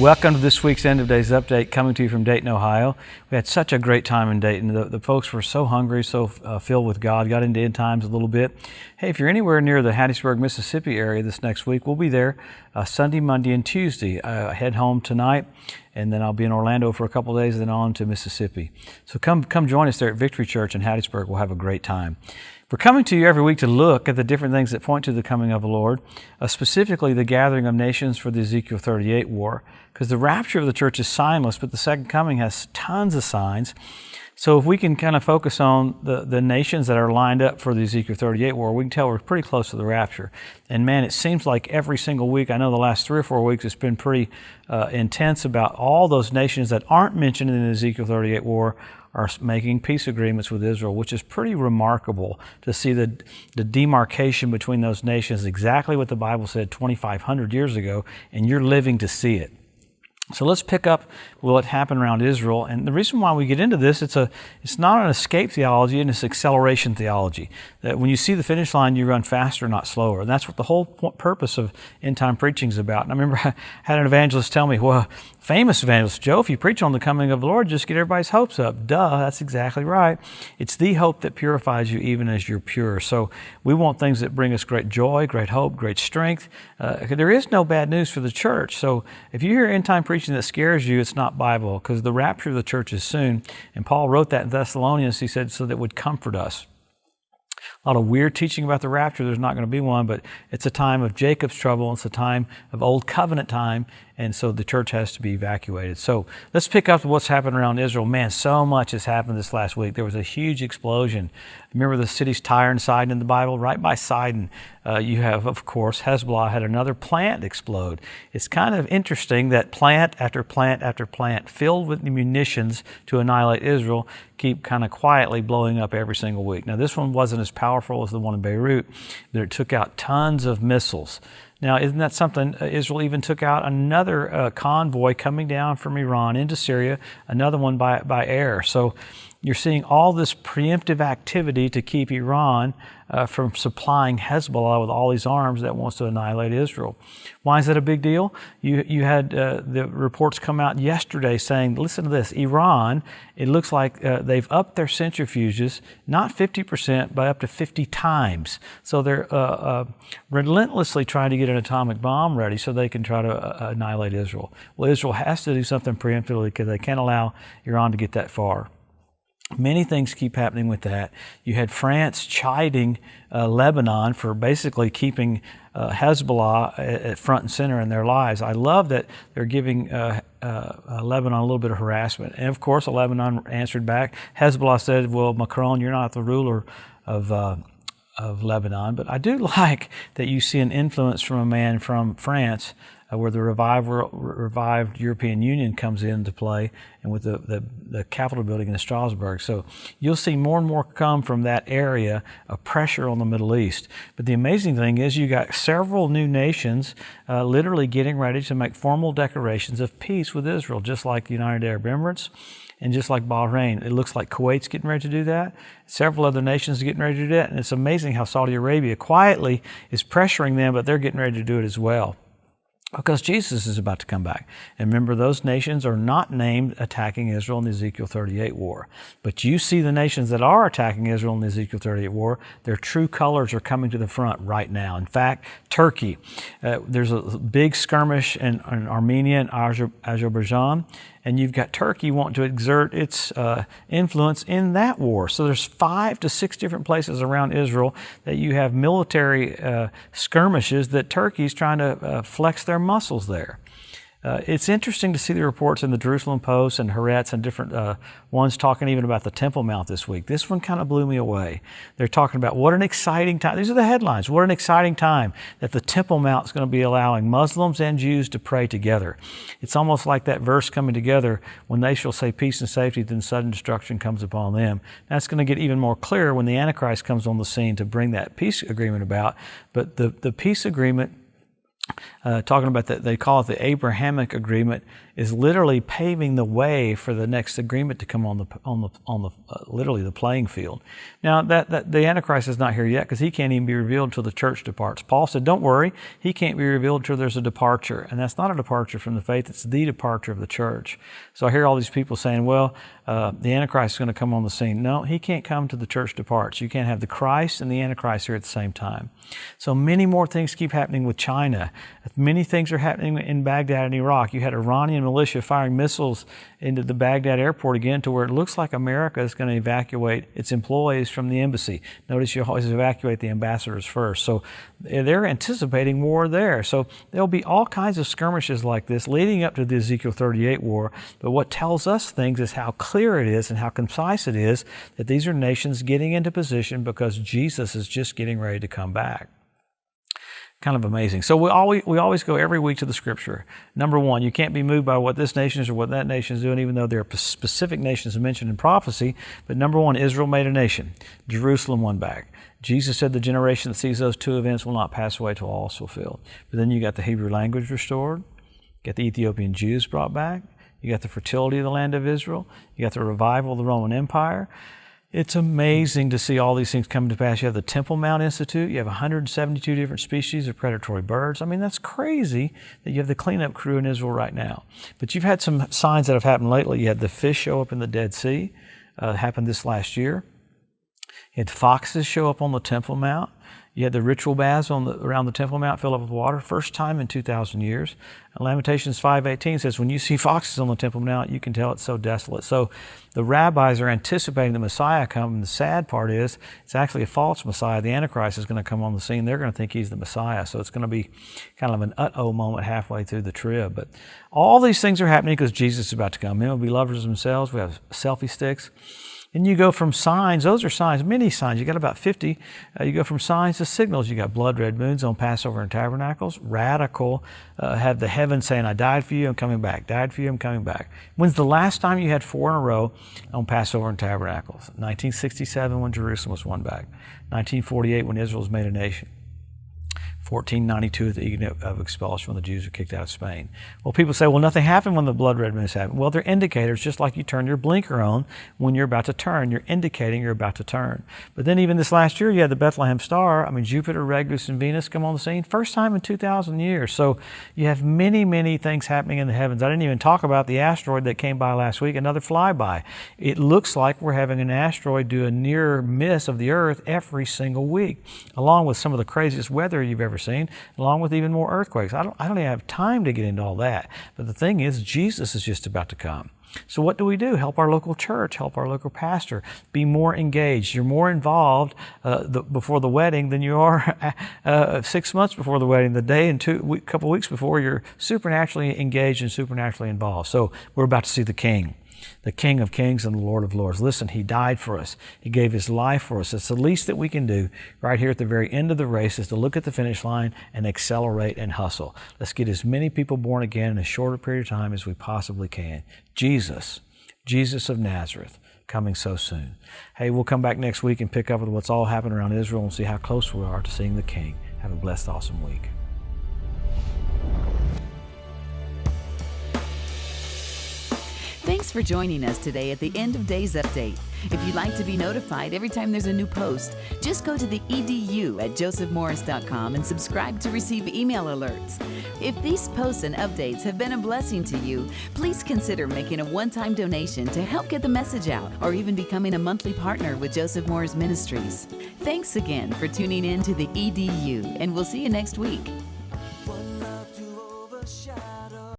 Welcome to this week's End of Days Update coming to you from Dayton, Ohio. We had such a great time in Dayton. The, the folks were so hungry, so uh, filled with God, got into end times a little bit. Hey, if you're anywhere near the Hattiesburg, Mississippi area this next week, we'll be there uh, Sunday, Monday, and Tuesday. Uh, head home tonight, and then I'll be in Orlando for a couple days, then on to Mississippi. So come, come join us there at Victory Church in Hattiesburg. We'll have a great time. We're coming to you every week to look at the different things that point to the coming of the Lord, uh, specifically the gathering of nations for the Ezekiel 38 war, because the rapture of the church is signless, but the second coming has tons of signs. So if we can kind of focus on the, the nations that are lined up for the Ezekiel 38 war, we can tell we're pretty close to the rapture. And man, it seems like every single week, I know the last three or four weeks, it's been pretty uh, intense about all those nations that aren't mentioned in the Ezekiel 38 war are making peace agreements with Israel, which is pretty remarkable to see the, the demarcation between those nations, exactly what the Bible said 2,500 years ago, and you're living to see it. So let's pick up what happened around Israel. And the reason why we get into this, it's, a, it's not an escape theology, and it's acceleration theology. That when you see the finish line, you run faster, not slower. And that's what the whole purpose of end time preaching is about. And I remember I had an evangelist tell me, well, famous evangelist, Joe, if you preach on the coming of the Lord, just get everybody's hopes up. Duh, that's exactly right. It's the hope that purifies you even as you're pure. So we want things that bring us great joy, great hope, great strength. Uh, there is no bad news for the church. So if you hear end time preaching that scares you, it's not Bible because the rapture of the church is soon. And Paul wrote that in Thessalonians, he said, so that would comfort us a lot of weird teaching about the rapture. There's not going to be one, but it's a time of Jacob's trouble. It's a time of old covenant time, and so the church has to be evacuated. So let's pick up what's happened around Israel. Man, so much has happened this last week. There was a huge explosion. Remember the cities Tyre and Sidon in the Bible? Right by Sidon, uh, you have, of course, Hezbollah had another plant explode. It's kind of interesting that plant after plant after plant filled with munitions to annihilate Israel keep kind of quietly blowing up every single week. Now, this one wasn't as powerful as the one in Beirut, that it took out tons of missiles. Now, isn't that something? Uh, Israel even took out another uh, convoy coming down from Iran into Syria, another one by, by air. So you're seeing all this preemptive activity to keep Iran uh, from supplying Hezbollah with all these arms that wants to annihilate Israel. Why is that a big deal? You, you had uh, the reports come out yesterday saying, listen to this, Iran, it looks like uh, they've upped their centrifuges, not 50%, but up to 50 times. So they're uh, uh, relentlessly trying to get an atomic bomb ready so they can try to uh, annihilate Israel. Well, Israel has to do something preemptively because they can't allow Iran to get that far. Many things keep happening with that. You had France chiding uh, Lebanon for basically keeping uh, Hezbollah at, at, front and center in their lives. I love that they're giving uh, uh, uh, Lebanon a little bit of harassment. And of course, Lebanon answered back. Hezbollah said, Well, Macron, you're not the ruler of, uh, of Lebanon. But I do like that you see an influence from a man from France uh, where the revived, revived European Union comes into play and with the, the, the, Capitol building in Strasbourg. So you'll see more and more come from that area of pressure on the Middle East. But the amazing thing is you got several new nations uh, literally getting ready to make formal declarations of peace with Israel, just like the United Arab Emirates and just like Bahrain. It looks like Kuwait's getting ready to do that. Several other nations are getting ready to do that. And it's amazing how Saudi Arabia quietly is pressuring them, but they're getting ready to do it as well because Jesus is about to come back. And remember, those nations are not named attacking Israel in the Ezekiel 38 war. But you see the nations that are attacking Israel in the Ezekiel 38 war, their true colors are coming to the front right now. In fact, Turkey, uh, there's a big skirmish in, in Armenia and Azerbaijan and you've got Turkey wanting to exert its uh, influence in that war. So there's five to six different places around Israel that you have military uh, skirmishes that Turkey's trying to uh, flex their muscles there. Uh, it's interesting to see the reports in the Jerusalem Post and Haaretz and different uh, ones talking even about the Temple Mount this week. This one kind of blew me away. They're talking about what an exciting time. These are the headlines. What an exciting time that the Temple Mount is going to be allowing Muslims and Jews to pray together. It's almost like that verse coming together when they shall say peace and safety, then sudden destruction comes upon them. That's going to get even more clear when the Antichrist comes on the scene to bring that peace agreement about. But the, the peace agreement uh, talking about that they call it the Abrahamic agreement is literally paving the way for the next agreement to come on the on the on the uh, literally the playing field. Now that, that the Antichrist is not here yet because he can't even be revealed until the church departs. Paul said, "Don't worry, he can't be revealed until there's a departure, and that's not a departure from the faith; it's the departure of the church." So I hear all these people saying, "Well, uh, the Antichrist is going to come on the scene." No, he can't come to the church departs. You can't have the Christ and the Antichrist here at the same time. So many more things keep happening with China. Many things are happening in Baghdad and Iraq. You had Iranian militia firing missiles into the Baghdad airport again to where it looks like America is going to evacuate its employees from the embassy. Notice you always evacuate the ambassadors first. So they're anticipating war there. So there'll be all kinds of skirmishes like this leading up to the Ezekiel 38 war. But what tells us things is how clear it is and how concise it is that these are nations getting into position because Jesus is just getting ready to come back kind of amazing. So we always we always go every week to the scripture. Number one, you can't be moved by what this nation is or what that nation is doing, even though there are specific nations mentioned in prophecy. But number one, Israel made a nation. Jerusalem won back. Jesus said the generation that sees those two events will not pass away till all is fulfilled. But then you got the Hebrew language restored, got the Ethiopian Jews brought back, you got the fertility of the land of Israel, you got the revival of the Roman Empire. It's amazing to see all these things come to pass. You have the Temple Mount Institute. You have 172 different species of predatory birds. I mean, that's crazy that you have the cleanup crew in Israel right now. But you've had some signs that have happened lately. You had the fish show up in the Dead Sea. Uh, happened this last year. You had foxes show up on the Temple Mount. You had the ritual baths on the, around the Temple Mount fill up with water, first time in 2,000 years. Lamentations 5.18 says, when you see foxes on the Temple Mount, you can tell it's so desolate. So the rabbis are anticipating the Messiah coming. The sad part is it's actually a false Messiah. The Antichrist is going to come on the scene. They're going to think he's the Messiah. So it's going to be kind of an uh-oh moment halfway through the trib. But all these things are happening because Jesus is about to come. Men will be lovers of themselves. We have selfie sticks. And you go from signs, those are signs, many signs. You got about 50. Uh, you go from signs to signals. You got blood red moons on Passover and Tabernacles. Radical. Uh, have the heavens saying, I died for you, I'm coming back. Died for you, I'm coming back. When's the last time you had four in a row on Passover and Tabernacles? 1967 when Jerusalem was won back. 1948 when Israel was made a nation. 1492 the edict of expulsion when the Jews were kicked out of Spain. Well, people say, well, nothing happened when the blood red moons happened. Well, they're indicators, just like you turn your blinker on when you're about to turn. You're indicating you're about to turn. But then even this last year, you had the Bethlehem star. I mean, Jupiter, Regulus, and Venus come on the scene. First time in 2,000 years. So you have many, many things happening in the heavens. I didn't even talk about the asteroid that came by last week, another flyby. It looks like we're having an asteroid do a near miss of the Earth every single week, along with some of the craziest weather you've ever seen, along with even more earthquakes. I don't, I don't even have time to get into all that. But the thing is, Jesus is just about to come. So what do we do? Help our local church, help our local pastor, be more engaged. You're more involved uh, the, before the wedding than you are uh, six months before the wedding. The day and two, a couple weeks before, you're supernaturally engaged and supernaturally involved. So we're about to see the King the King of Kings and the Lord of Lords. Listen, He died for us. He gave His life for us. It's the least that we can do right here at the very end of the race is to look at the finish line and accelerate and hustle. Let's get as many people born again in a period of time as we possibly can. Jesus, Jesus of Nazareth, coming so soon. Hey, we'll come back next week and pick up with what's all happened around Israel and see how close we are to seeing the King. Have a blessed, awesome week. Thanks for joining us today at the End of Days Update. If you'd like to be notified every time there's a new post, just go to the edu at josephmorris.com and subscribe to receive email alerts. If these posts and updates have been a blessing to you, please consider making a one time donation to help get the message out or even becoming a monthly partner with Joseph Morris Ministries. Thanks again for tuning in to the EDU, and we'll see you next week.